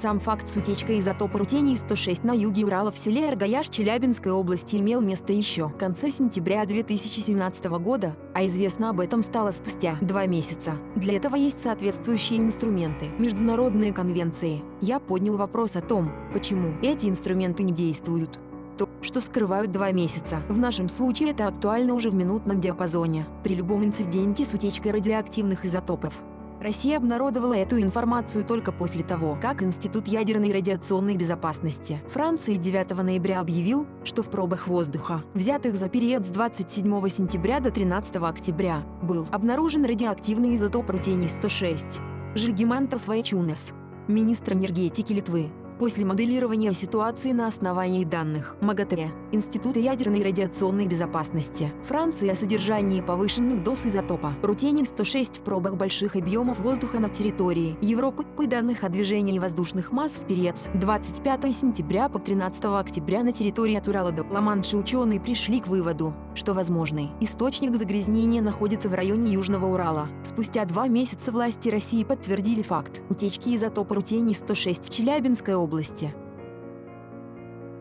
Сам факт с утечкой изотопа рутений-106 на юге Урала в селе Аргаяш Челябинской области имел место еще в конце сентября 2017 года, а известно об этом стало спустя два месяца. Для этого есть соответствующие инструменты, международные конвенции. Я поднял вопрос о том, почему эти инструменты не действуют то, что скрывают два месяца. В нашем случае это актуально уже в минутном диапазоне, при любом инциденте с утечкой радиоактивных изотопов. Россия обнародовала эту информацию только после того, как Институт ядерной и радиационной безопасности Франции 9 ноября объявил, что в пробах воздуха, взятых за период с 27 сентября до 13 октября, был обнаружен радиоактивный изотоп рутений-106. Жильгимантов Свайчунес, министр энергетики Литвы, После моделирования ситуации на основании данных МАГАТЭ, Института ядерной и радиационной безопасности Франции о содержании повышенных доз изотопа рутений-106 в пробах больших объемов воздуха на территории Европы по данных о движении воздушных масс в период с 25 сентября по 13 октября на территории от Урала до Ла-Манша ученые пришли к выводу, что возможный источник загрязнения находится в районе Южного Урала. Спустя два месяца власти России подтвердили факт утечки изотопа рутений-106 в Челябинской области области.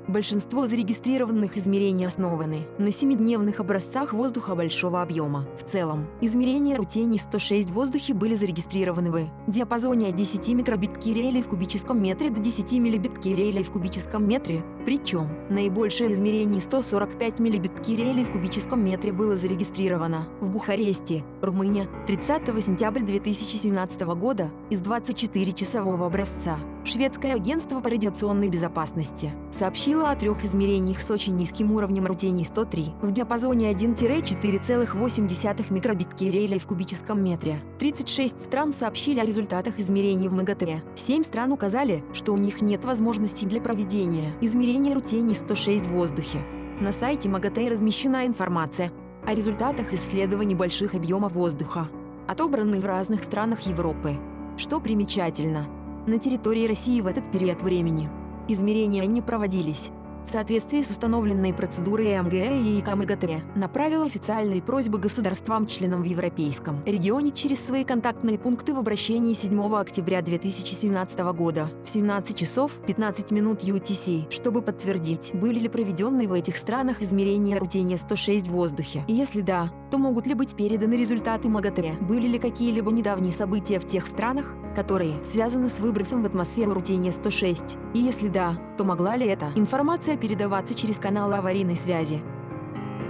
Большинство зарегистрированных измерений основаны на семидневных образцах воздуха большого объема. В целом, измерения рутений-106 в воздухе были зарегистрированы в диапазоне от 10 микробиткирелей в кубическом метре до 10 миллибиткирелей в кубическом метре, причем наибольшее измерение 145 миллибиткирелей в кубическом метре было зарегистрировано в Бухаресте, Румыния, 30 сентября 2017 года из 24-часового образца. Шведское агентство по радиационной безопасности сообщило о трех измерениях с очень низким уровнем рутений-103 в диапазоне 1-4,8 микробиткирелей в кубическом метре. 36 стран сообщили о результатах измерений в МГТ. 7 стран указали, что у них нет возможности для проведения измерения рутений-106 в воздухе. На сайте МАГАТЭ размещена информация о результатах исследований больших объемов воздуха, отобранных в разных странах Европы. Что примечательно, на территории России в этот период времени измерения не проводились. В соответствии с установленной процедурой МГЭ и ИКМГТ направил официальные просьбы государствам-членам в Европейском регионе через свои контактные пункты в обращении 7 октября 2017 года в 17 часов 15 минут UTC, чтобы подтвердить, были ли проведенные в этих странах измерения рутения-106 в воздухе. Если да, то могут ли быть переданы результаты МАГАТЭ? Были ли какие-либо недавние события в тех странах, которые связаны с выбросом в атмосферу рутения-106? И если да, то могла ли эта информация передаваться через каналы аварийной связи?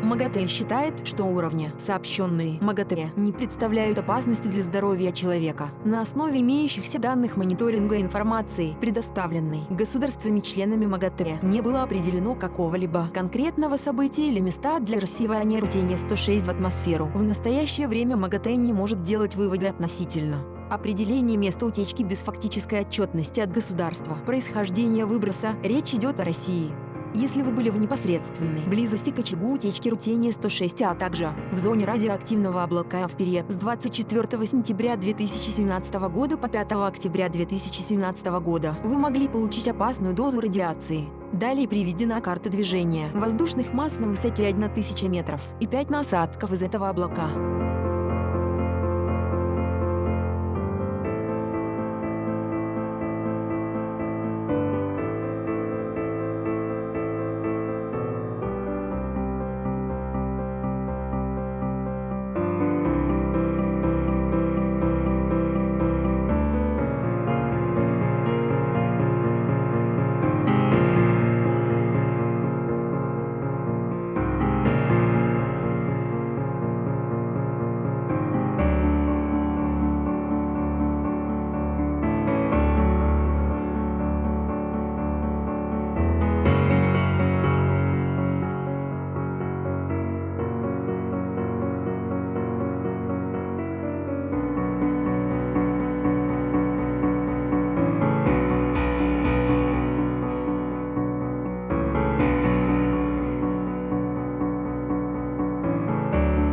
МАГАТЭ считает, что уровни, сообщенные МАГАТЭ, не представляют опасности для здоровья человека. На основе имеющихся данных мониторинга информации, предоставленной государствами-членами МАГАТЭ, не было определено какого-либо конкретного события или места для рассеивания рутения-106 в атмосферу. В настоящее время МАГАТЭ не может делать выводы относительно Определение места утечки без фактической отчетности от государства. Происхождение выброса. Речь идет о России. Если вы были в непосредственной близости к очагу утечки рутения-106, а также в зоне радиоактивного облака в период с 24 сентября 2017 года по 5 октября 2017 года, вы могли получить опасную дозу радиации. Далее приведена карта движения воздушных масс на высоте 1000 метров и 5 насадков из этого облака.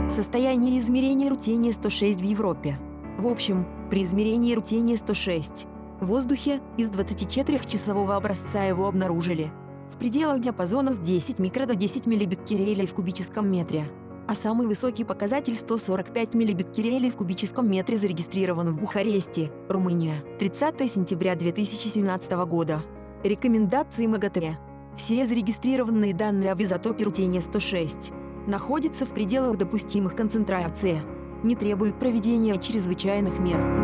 Состояние измерения рутения 106 в Европе. В общем, при измерении рутения 106 в воздухе из 24-часового образца его обнаружили. В пределах диапазона с 10 микро до 10 миллибеккерелей в кубическом метре. А самый высокий показатель 145 миллибеккерелей в кубическом метре зарегистрирован в Бухаресте, Румыния, 30 сентября 2017 года. Рекомендации МАГАТЭ. Все зарегистрированные данные об изотопе рутения 106 находится в пределах допустимых концентрации, не требует проведения чрезвычайных мер.